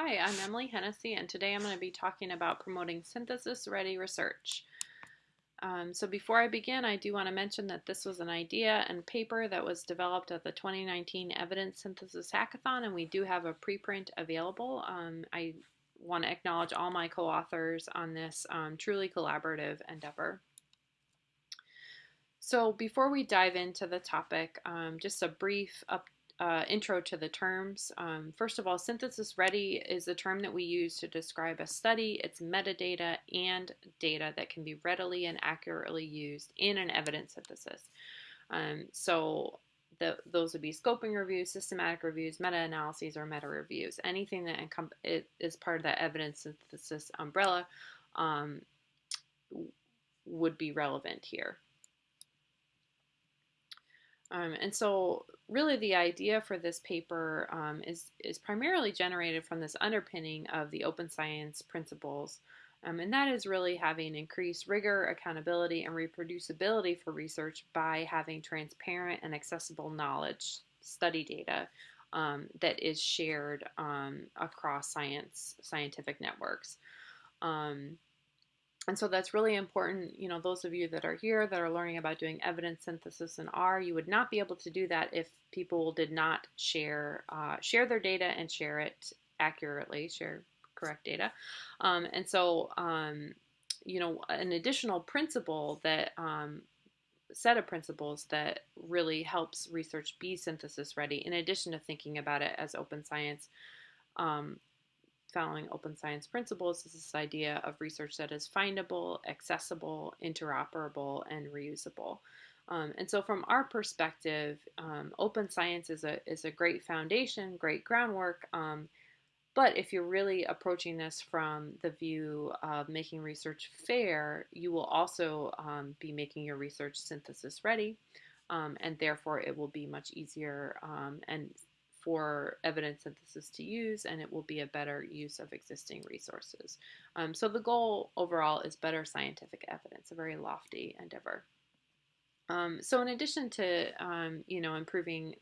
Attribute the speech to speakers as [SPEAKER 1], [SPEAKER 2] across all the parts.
[SPEAKER 1] Hi, I'm Emily Hennessy, and today I'm going to be talking about promoting synthesis-ready research. Um, so before I begin, I do want to mention that this was an idea and paper that was developed at the 2019 Evidence Synthesis Hackathon, and we do have a preprint available. Um, I want to acknowledge all my co-authors on this um, truly collaborative endeavor. So before we dive into the topic, um, just a brief up, uh, intro to the terms. Um, first of all, synthesis ready is a term that we use to describe a study. It's metadata and data that can be readily and accurately used in an evidence synthesis. Um, so the, those would be scoping reviews, systematic reviews, meta-analyses, or meta-reviews. Anything that is part of that evidence synthesis umbrella um, would be relevant here. Um, and so really the idea for this paper um, is, is primarily generated from this underpinning of the open science principles. Um, and that is really having increased rigor, accountability, and reproducibility for research by having transparent and accessible knowledge, study data, um, that is shared um, across science, scientific networks. Um, and so that's really important. You know, those of you that are here that are learning about doing evidence synthesis in R, you would not be able to do that if people did not share uh, share their data and share it accurately, share correct data. Um, and so, um, you know, an additional principle that um, set of principles that really helps research be synthesis ready, in addition to thinking about it as open science, um, following open science principles is this idea of research that is findable, accessible, interoperable, and reusable. Um, and so from our perspective, um, open science is a, is a great foundation, great groundwork. Um, but if you're really approaching this from the view of making research fair, you will also um, be making your research synthesis ready. Um, and therefore it will be much easier um, and for evidence synthesis to use and it will be a better use of existing resources. Um, so the goal overall is better scientific evidence, a very lofty endeavor. Um, so in addition to, um, you know, improving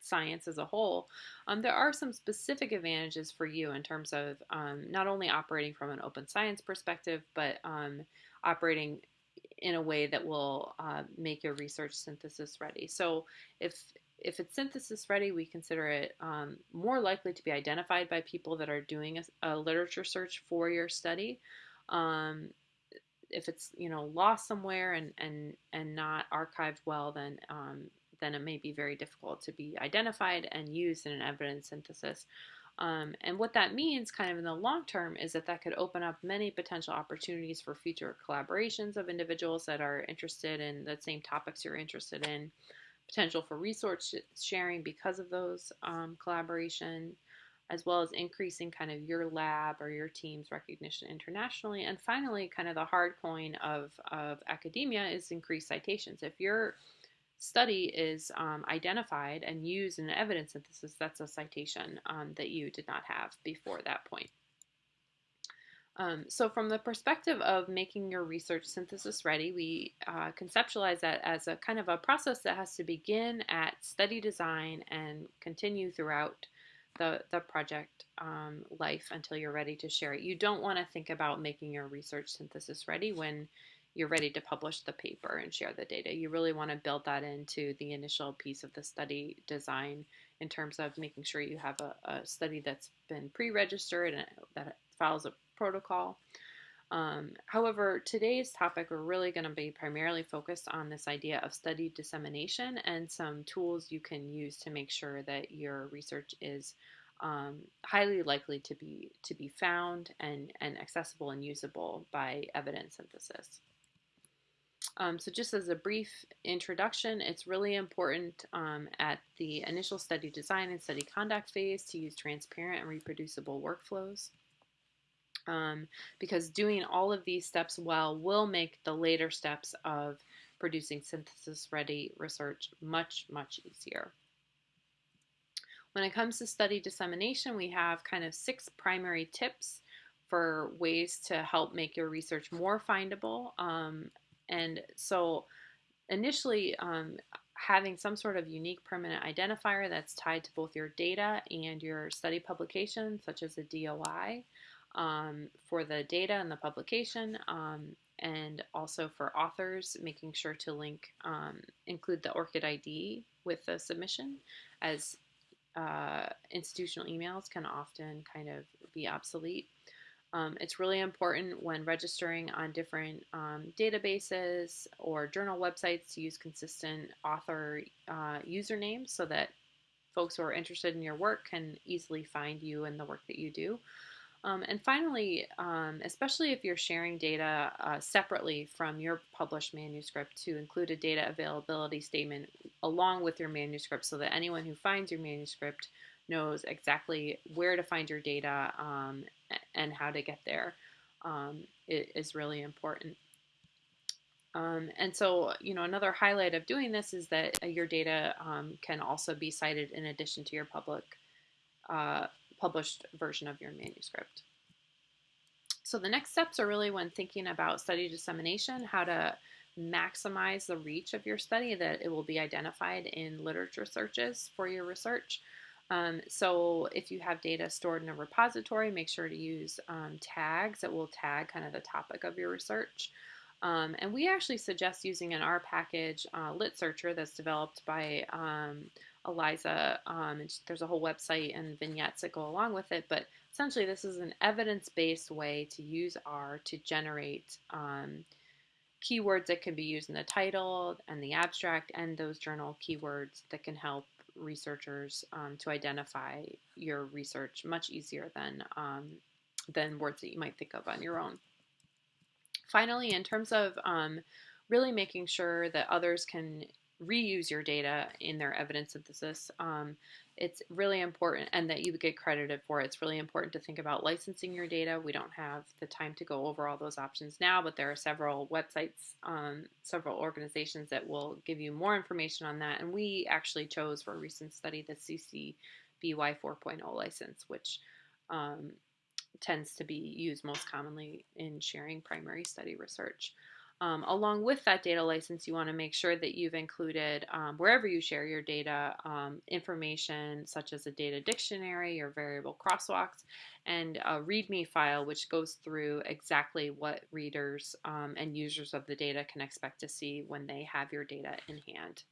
[SPEAKER 1] science as a whole, um, there are some specific advantages for you in terms of um, not only operating from an open science perspective, but um, operating in a way that will uh, make your research synthesis ready. So if if it's synthesis ready, we consider it um, more likely to be identified by people that are doing a, a literature search for your study. Um, if it's you know lost somewhere and and and not archived well, then um, then it may be very difficult to be identified and used in an evidence synthesis. Um, and what that means, kind of in the long term, is that that could open up many potential opportunities for future collaborations of individuals that are interested in the same topics you're interested in potential for resource sharing because of those um, collaboration, as well as increasing kind of your lab or your team's recognition internationally. And finally, kind of the hard coin of, of academia is increased citations. If your study is um, identified and used in an evidence synthesis, that's a citation um, that you did not have before that point. Um, so from the perspective of making your research synthesis ready, we uh, conceptualize that as a kind of a process that has to begin at study design and continue throughout the, the project um, life until you're ready to share it. You don't want to think about making your research synthesis ready when you're ready to publish the paper and share the data. You really want to build that into the initial piece of the study design in terms of making sure you have a, a study that's been pre-registered and that follows a protocol. Um, however, today's topic, we're really going to be primarily focused on this idea of study dissemination and some tools you can use to make sure that your research is um, highly likely to be to be found and, and accessible and usable by evidence synthesis. Um, so just as a brief introduction, it's really important um, at the initial study design and study conduct phase to use transparent and reproducible workflows um, because doing all of these steps well will make the later steps of producing synthesis ready research much, much easier. When it comes to study dissemination, we have kind of six primary tips for ways to help make your research more findable. Um, and so initially, um, having some sort of unique permanent identifier that's tied to both your data and your study publication, such as a DOI, um, for the data and the publication, um, and also for authors, making sure to link, um, include the ORCID ID with the submission, as uh, institutional emails can often kind of be obsolete. Um, it's really important when registering on different um, databases or journal websites to use consistent author uh, usernames so that folks who are interested in your work can easily find you and the work that you do. Um, and finally, um, especially if you're sharing data uh, separately from your published manuscript, to include a data availability statement along with your manuscript so that anyone who finds your manuscript knows exactly where to find your data um, and how to get there um, is really important. Um, and so, you know, another highlight of doing this is that uh, your data um, can also be cited in addition to your public uh, published version of your manuscript. So the next steps are really when thinking about study dissemination, how to maximize the reach of your study, that it will be identified in literature searches for your research. Um, so if you have data stored in a repository, make sure to use um, tags that will tag kind of the topic of your research. Um, and we actually suggest using an R package uh, litsearchr that's developed by um, Eliza. Um, there's a whole website and vignettes that go along with it, but essentially this is an evidence-based way to use R to generate um, keywords that can be used in the title and the abstract and those journal keywords that can help researchers um, to identify your research much easier than um, than words that you might think of on your own. Finally, in terms of um, really making sure that others can reuse your data in their evidence synthesis, um, it's really important, and that you get credited for it. It's really important to think about licensing your data. We don't have the time to go over all those options now, but there are several websites, um, several organizations that will give you more information on that. And we actually chose for a recent study the CC BY 4.0 license, which um, tends to be used most commonly in sharing primary study research. Um, along with that data license, you want to make sure that you've included, um, wherever you share your data, um, information such as a data dictionary or variable crosswalks, and a README file which goes through exactly what readers um, and users of the data can expect to see when they have your data in hand.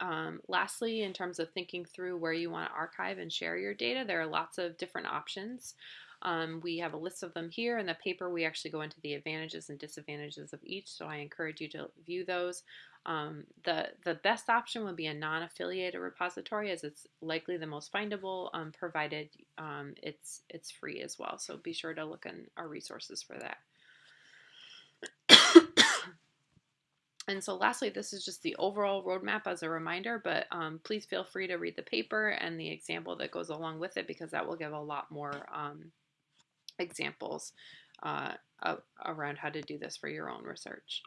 [SPEAKER 1] Um, lastly, in terms of thinking through where you want to archive and share your data, there are lots of different options. Um, we have a list of them here. In the paper, we actually go into the advantages and disadvantages of each, so I encourage you to view those. Um, the, the best option would be a non-affiliated repository as it's likely the most findable, um, provided um, it's, it's free as well. So be sure to look in our resources for that. And so lastly, this is just the overall roadmap as a reminder, but um, please feel free to read the paper and the example that goes along with it because that will give a lot more um, examples uh, around how to do this for your own research.